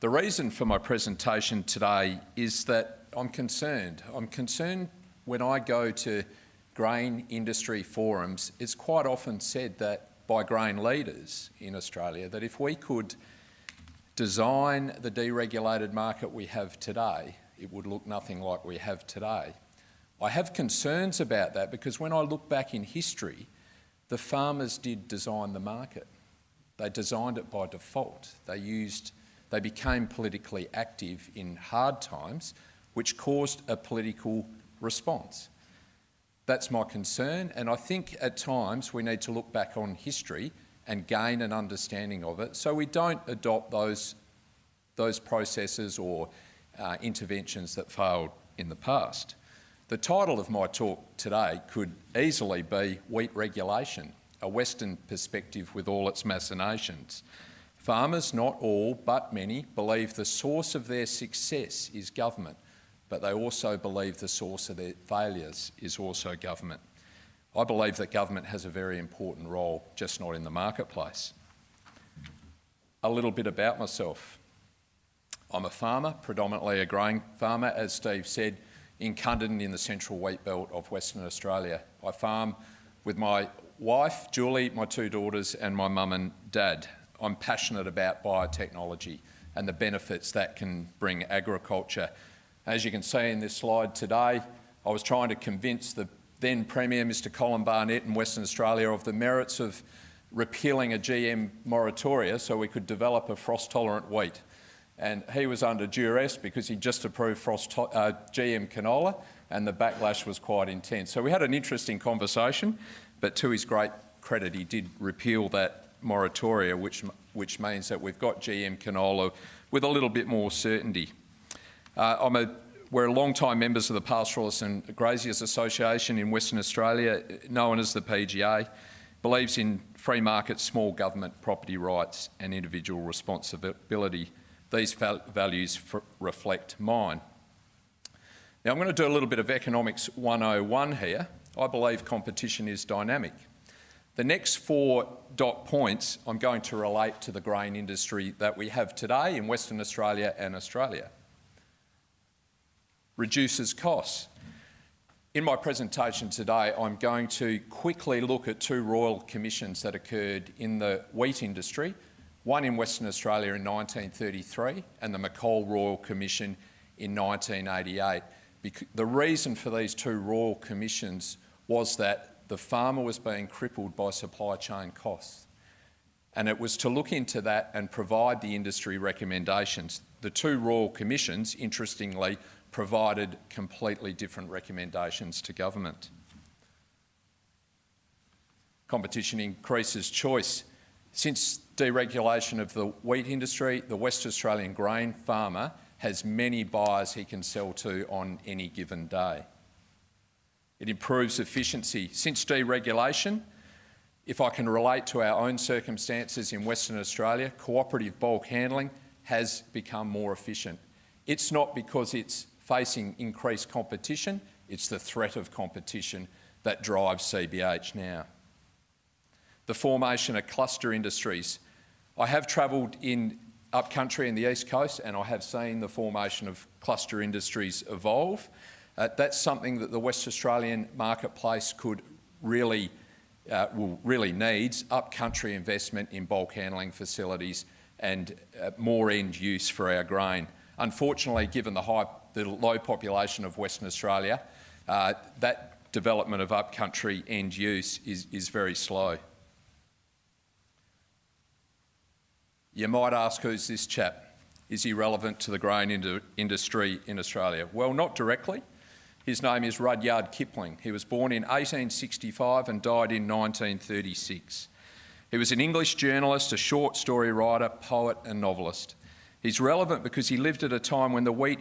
The reason for my presentation today is that I'm concerned. I'm concerned when I go to grain industry forums, it's quite often said that by grain leaders in Australia that if we could design the deregulated market we have today, it would look nothing like we have today. I have concerns about that because when I look back in history, the farmers did design the market. They designed it by default. They used, they became politically active in hard times, which caused a political response. That's my concern, and I think at times we need to look back on history and gain an understanding of it so we don't adopt those, those processes or uh, interventions that failed in the past. The title of my talk today could easily be Wheat Regulation, a Western perspective with all its machinations. Farmers, not all, but many, believe the source of their success is government, but they also believe the source of their failures is also government. I believe that government has a very important role, just not in the marketplace. A little bit about myself. I'm a farmer, predominantly a grain farmer, as Steve said, in Cunderdin in the central wheat belt of Western Australia. I farm with my wife, Julie, my two daughters and my mum and dad. I'm passionate about biotechnology and the benefits that can bring agriculture. As you can see in this slide today, I was trying to convince the then Premier, Mr Colin Barnett in Western Australia, of the merits of repealing a GM moratoria so we could develop a frost-tolerant wheat. And he was under duress because he just approved frost uh, GM canola and the backlash was quite intense. So we had an interesting conversation, but to his great credit, he did repeal that moratoria, which, which means that we've got GM canola with a little bit more certainty. Uh, I'm a, we're long-time members of the Pastoralists and Graziers Association in Western Australia, known as the PGA, believes in free market, small government, property rights and individual responsibility. These val values reflect mine. Now I'm going to do a little bit of Economics 101 here. I believe competition is dynamic. The next four dot points I'm going to relate to the grain industry that we have today in Western Australia and Australia. Reduces costs. In my presentation today, I'm going to quickly look at two royal commissions that occurred in the wheat industry, one in Western Australia in 1933 and the McColl Royal Commission in 1988. The reason for these two royal commissions was that the farmer was being crippled by supply chain costs. And it was to look into that and provide the industry recommendations. The two Royal Commissions, interestingly, provided completely different recommendations to government. Competition increases choice. Since deregulation of the wheat industry, the West Australian grain farmer has many buyers he can sell to on any given day. It improves efficiency. Since deregulation, if I can relate to our own circumstances in Western Australia, cooperative bulk handling has become more efficient. It's not because it's facing increased competition, it's the threat of competition that drives CBH now. The formation of cluster industries. I have travelled in upcountry in the east coast and I have seen the formation of cluster industries evolve. Uh, that's something that the West Australian marketplace could really, uh, well, really needs, upcountry investment in bulk handling facilities and uh, more end use for our grain. Unfortunately, given the, high, the low population of Western Australia, uh, that development of upcountry end use is, is very slow. You might ask, who's this chap? Is he relevant to the grain industry in Australia? Well, not directly. His name is Rudyard Kipling. He was born in 1865 and died in 1936. He was an English journalist, a short story writer, poet and novelist. He's relevant because he lived at a time when the wheat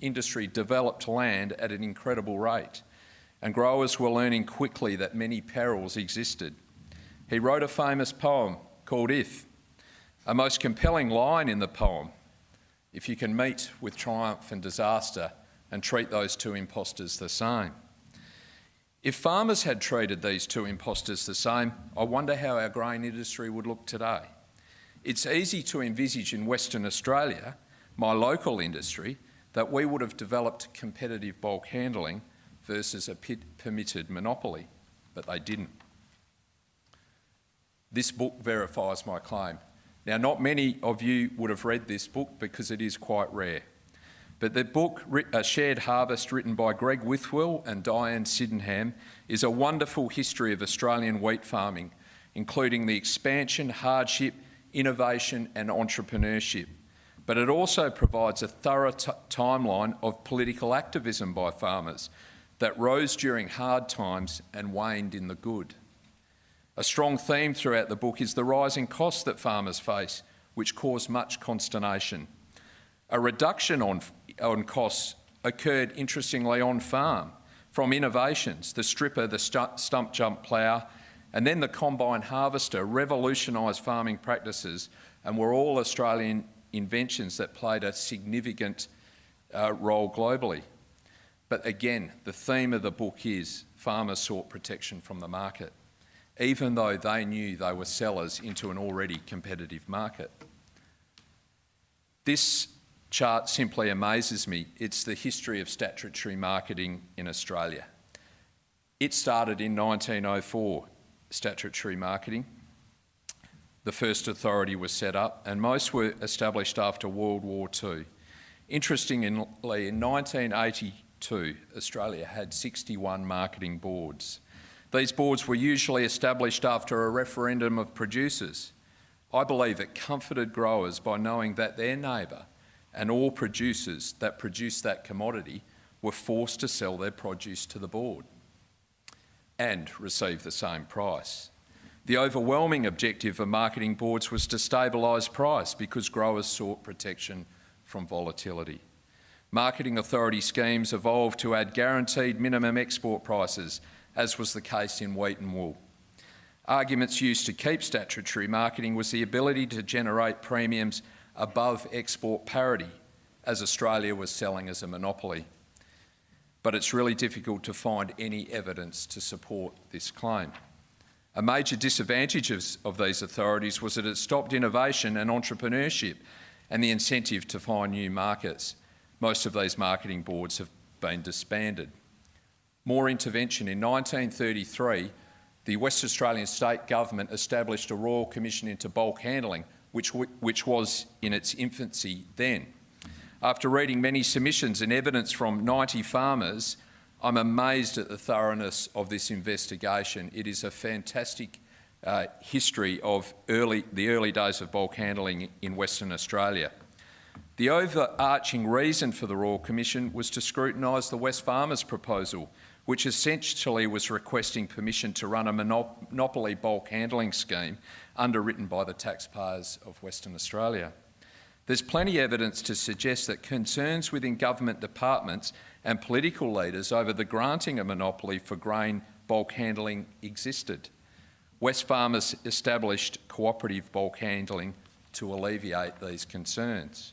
industry developed land at an incredible rate and growers were learning quickly that many perils existed. He wrote a famous poem called If. A most compelling line in the poem, if you can meet with triumph and disaster, and treat those two impostors the same. If farmers had treated these two impostors the same, I wonder how our grain industry would look today. It's easy to envisage in Western Australia, my local industry, that we would have developed competitive bulk handling versus a permitted monopoly, but they didn't. This book verifies my claim. Now, not many of you would have read this book because it is quite rare. But the book, A Shared Harvest, written by Greg Whitwell and Diane Sydenham, is a wonderful history of Australian wheat farming, including the expansion, hardship, innovation and entrepreneurship. But it also provides a thorough timeline of political activism by farmers that rose during hard times and waned in the good. A strong theme throughout the book is the rising costs that farmers face, which cause much consternation. A reduction on on costs occurred interestingly on farm from innovations, the stripper, the stump jump plough, and then the combine harvester revolutionised farming practices and were all Australian inventions that played a significant uh, role globally. But again, the theme of the book is farmers sought protection from the market, even though they knew they were sellers into an already competitive market. This chart simply amazes me. It's the history of statutory marketing in Australia. It started in 1904, statutory marketing. The first authority was set up, and most were established after World War II. Interestingly, in 1982, Australia had 61 marketing boards. These boards were usually established after a referendum of producers. I believe it comforted growers by knowing that their neighbour and all producers that produced that commodity were forced to sell their produce to the board and receive the same price. The overwhelming objective of marketing boards was to stabilise price because growers sought protection from volatility. Marketing authority schemes evolved to add guaranteed minimum export prices, as was the case in wheat and wool. Arguments used to keep statutory marketing was the ability to generate premiums above export parity as Australia was selling as a monopoly. But it's really difficult to find any evidence to support this claim. A major disadvantage of, of these authorities was that it stopped innovation and entrepreneurship and the incentive to find new markets. Most of these marketing boards have been disbanded. More intervention. In 1933, the West Australian state government established a Royal Commission into Bulk Handling which, which was in its infancy then. After reading many submissions and evidence from 90 farmers, I'm amazed at the thoroughness of this investigation. It is a fantastic uh, history of early, the early days of bulk handling in Western Australia. The overarching reason for the Royal Commission was to scrutinise the Wesfarmers proposal, which essentially was requesting permission to run a monopoly bulk handling scheme underwritten by the taxpayers of Western Australia. There's plenty of evidence to suggest that concerns within government departments and political leaders over the granting of monopoly for grain bulk handling existed. Wesfarmers established cooperative bulk handling to alleviate these concerns.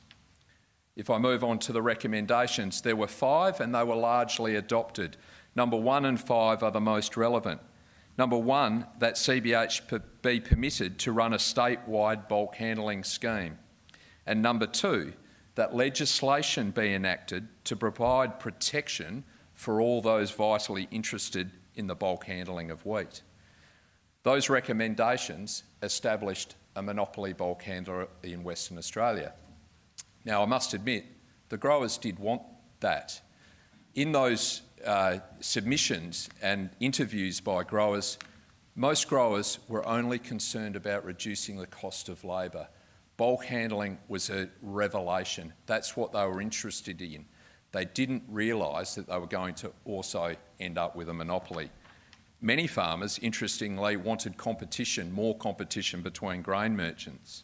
If I move on to the recommendations, there were five and they were largely adopted. Number one and five are the most relevant. Number one, that CBH be permitted to run a statewide bulk handling scheme. And number two, that legislation be enacted to provide protection for all those vitally interested in the bulk handling of wheat. Those recommendations established a monopoly bulk handler in Western Australia. Now, I must admit, the growers did want that. In those uh, submissions and interviews by growers, most growers were only concerned about reducing the cost of labour. Bulk handling was a revelation. That's what they were interested in. They didn't realise that they were going to also end up with a monopoly. Many farmers, interestingly, wanted competition, more competition between grain merchants.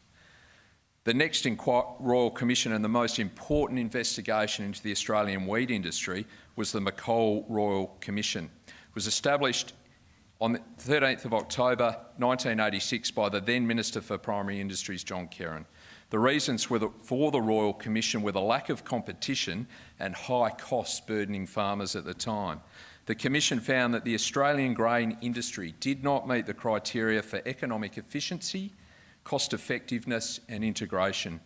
The next Royal Commission and the most important investigation into the Australian wheat industry was the McColl Royal Commission. It was established on the 13th of October 1986 by the then Minister for Primary Industries, John Kerin. The reasons for the Royal Commission were the lack of competition and high costs burdening farmers at the time. The Commission found that the Australian grain industry did not meet the criteria for economic efficiency, cost effectiveness and integration.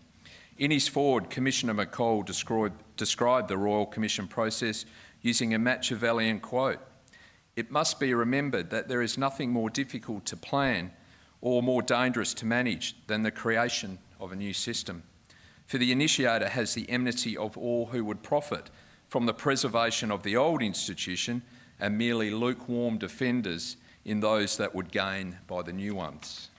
In his foreword, Commissioner McColl described, described the Royal Commission process using a Machiavellian quote. It must be remembered that there is nothing more difficult to plan or more dangerous to manage than the creation of a new system. For the initiator has the enmity of all who would profit from the preservation of the old institution and merely lukewarm defenders in those that would gain by the new ones.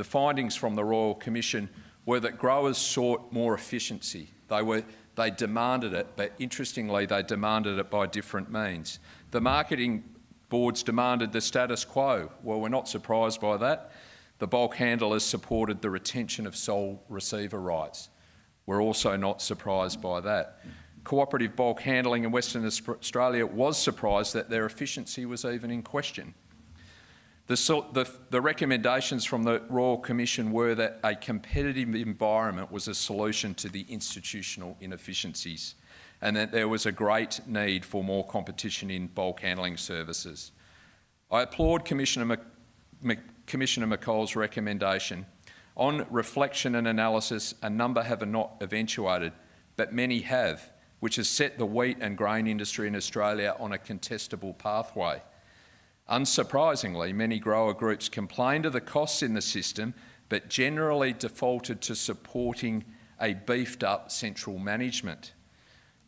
The findings from the Royal Commission were that growers sought more efficiency. They, were, they demanded it, but interestingly, they demanded it by different means. The marketing boards demanded the status quo. Well, we're not surprised by that. The bulk handlers supported the retention of sole receiver rights. We're also not surprised by that. Cooperative bulk handling in Western Australia was surprised that their efficiency was even in question. The, the, the, recommendations from the Royal Commission were that a competitive environment was a solution to the institutional inefficiencies and that there was a great need for more competition in bulk handling services. I applaud Commissioner, Commissioner McColl's recommendation. On reflection and analysis, a number have not eventuated, but many have, which has set the wheat and grain industry in Australia on a contestable pathway. Unsurprisingly, many grower groups complained of the costs in the system, but generally defaulted to supporting a beefed up central management.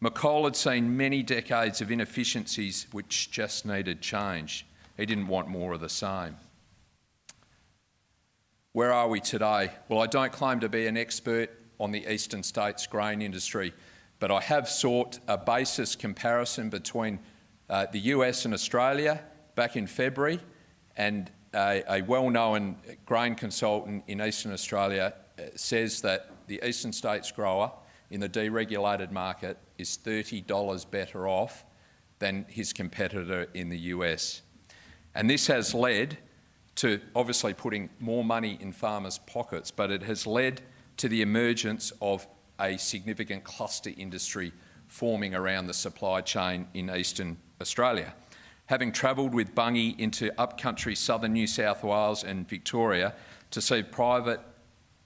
McColl had seen many decades of inefficiencies which just needed change. He didn't want more of the same. Where are we today? Well, I don't claim to be an expert on the eastern states grain industry, but I have sought a basis comparison between uh, the US and Australia back in February, and a, a well-known grain consultant in Eastern Australia uh, says that the Eastern States grower in the deregulated market is $30 better off than his competitor in the US. And this has led to obviously putting more money in farmers' pockets, but it has led to the emergence of a significant cluster industry forming around the supply chain in eastern Australia having travelled with Bunge into upcountry southern New South Wales and Victoria to see private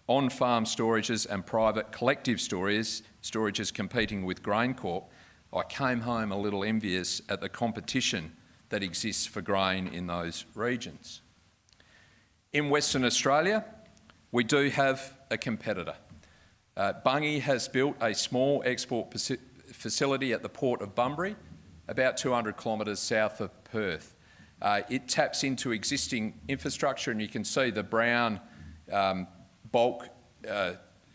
on-farm storages and private collective storages, storages competing with GrainCorp, I came home a little envious at the competition that exists for grain in those regions. In Western Australia, we do have a competitor. Uh, Bunge has built a small export facility at the port of Bunbury about 200 kilometres south of Perth. Uh, it taps into existing infrastructure and you can see the brown um, bulk uh,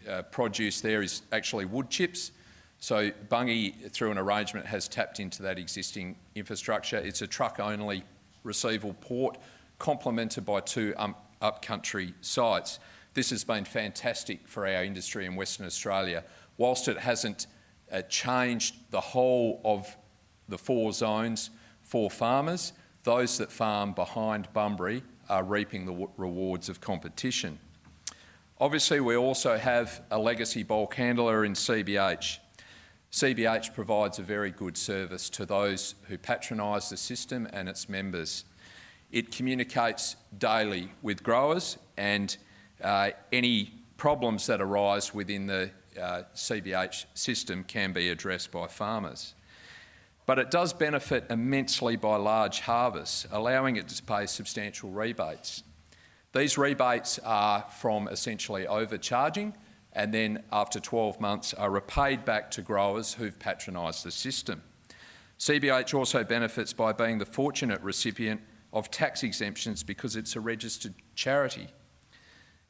uh, produce there is actually wood chips. So Bunge, through an arrangement, has tapped into that existing infrastructure. It's a truck-only receival port, complemented by two um, upcountry sites. This has been fantastic for our industry in Western Australia. Whilst it hasn't uh, changed the whole of the four zones for farmers. Those that farm behind Bunbury are reaping the rewards of competition. Obviously, we also have a legacy bulk handler in CBH. CBH provides a very good service to those who patronise the system and its members. It communicates daily with growers and uh, any problems that arise within the uh, CBH system can be addressed by farmers but it does benefit immensely by large harvests, allowing it to pay substantial rebates. These rebates are from essentially overcharging and then after 12 months are repaid back to growers who've patronised the system. CBH also benefits by being the fortunate recipient of tax exemptions because it's a registered charity.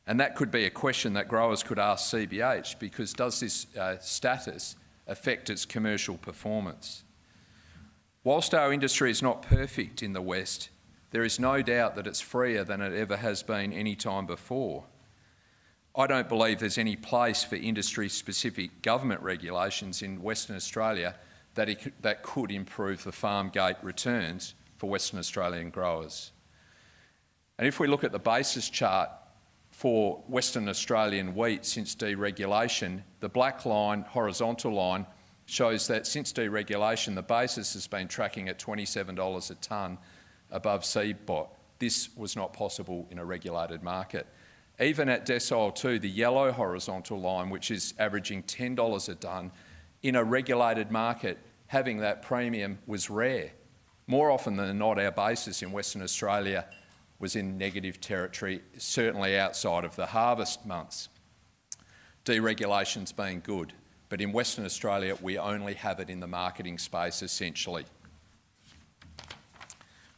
And that could be a question that growers could ask CBH because does this uh, status affect its commercial performance? Whilst our industry is not perfect in the West, there is no doubt that it's freer than it ever has been any time before. I don't believe there's any place for industry-specific government regulations in Western Australia that, it, that could improve the farm gate returns for Western Australian growers. And if we look at the basis chart for Western Australian wheat since deregulation, the black line, horizontal line, shows that since deregulation, the basis has been tracking at $27 a tonne above CBOT. This was not possible in a regulated market. Even at decile two, the yellow horizontal line, which is averaging $10 a tonne, in a regulated market, having that premium was rare. More often than not, our basis in Western Australia was in negative territory, certainly outside of the harvest months. Deregulation's been good, but in Western Australia, we only have it in the marketing space essentially.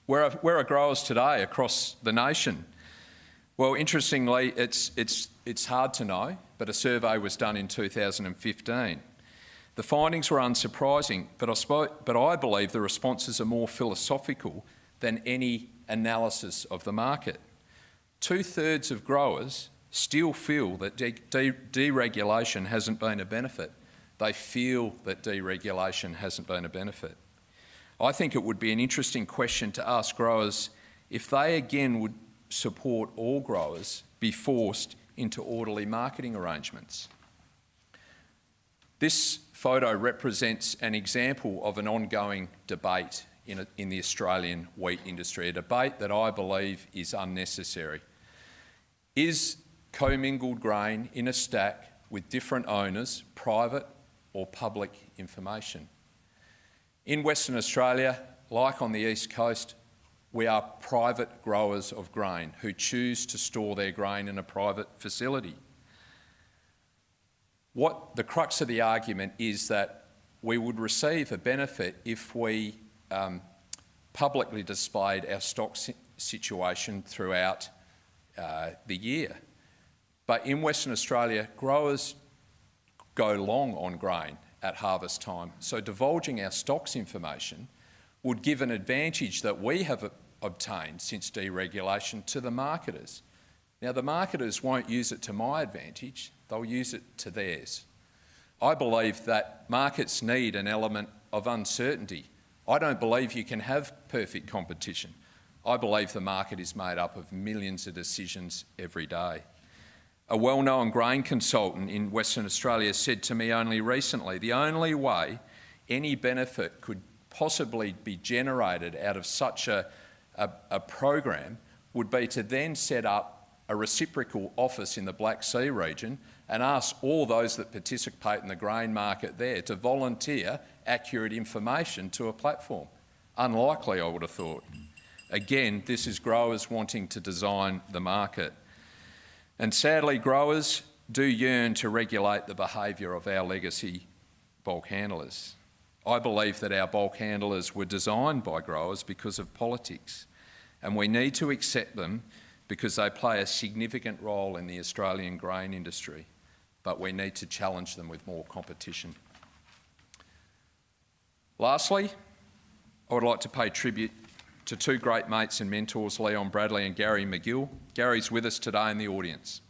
Where are, where are growers today across the nation? Well, interestingly, it's, it's, it's hard to know, but a survey was done in 2015. The findings were unsurprising, but I, spoke, but I believe the responses are more philosophical than any analysis of the market. Two thirds of growers still feel that de de deregulation hasn't been a benefit. They feel that deregulation hasn't been a benefit. I think it would be an interesting question to ask growers if they again would support all growers be forced into orderly marketing arrangements. This photo represents an example of an ongoing debate in, a, in the Australian wheat industry, a debate that I believe is unnecessary. Is commingled grain in a stack with different owners private or public information? In Western Australia, like on the East Coast, we are private growers of grain who choose to store their grain in a private facility. What the crux of the argument is that we would receive a benefit if we um, publicly displayed our stock si situation throughout uh, the year. But in Western Australia, growers go long on grain at harvest time. So divulging our stocks information would give an advantage that we have obtained since deregulation to the marketers. Now, the marketers won't use it to my advantage, they'll use it to theirs. I believe that markets need an element of uncertainty. I don't believe you can have perfect competition. I believe the market is made up of millions of decisions every day. A well-known grain consultant in Western Australia said to me only recently, the only way any benefit could possibly be generated out of such a, a, a program would be to then set up a reciprocal office in the Black Sea region and ask all those that participate in the grain market there to volunteer accurate information to a platform. Unlikely, I would have thought. Again, this is growers wanting to design the market. And sadly, growers do yearn to regulate the behaviour of our legacy bulk handlers. I believe that our bulk handlers were designed by growers because of politics, and we need to accept them because they play a significant role in the Australian grain industry, but we need to challenge them with more competition. Lastly, I would like to pay tribute to two great mates and mentors, Leon Bradley and Gary McGill. Gary's with us today in the audience.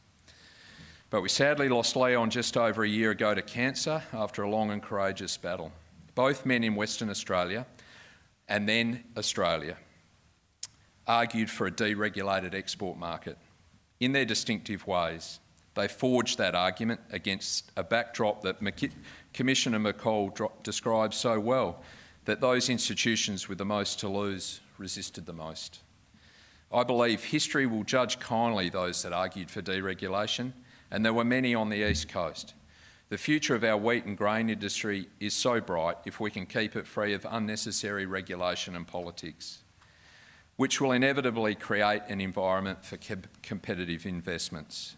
But we sadly lost Leon just over a year ago to cancer after a long and courageous battle. Both men in Western Australia and then Australia argued for a deregulated export market. In their distinctive ways, they forged that argument against a backdrop that Commissioner McColl describes so well, that those institutions with the most to lose resisted the most. I believe history will judge kindly those that argued for deregulation, and there were many on the East Coast. The future of our wheat and grain industry is so bright if we can keep it free of unnecessary regulation and politics which will inevitably create an environment for competitive investments.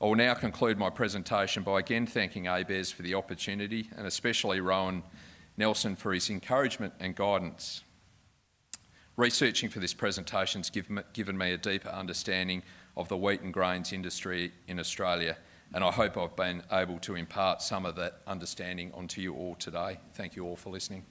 I will now conclude my presentation by again thanking ABARES for the opportunity and especially Rowan Nelson for his encouragement and guidance. Researching for this presentation has given me a deeper understanding of the wheat and grains industry in Australia and I hope I've been able to impart some of that understanding onto you all today. Thank you all for listening.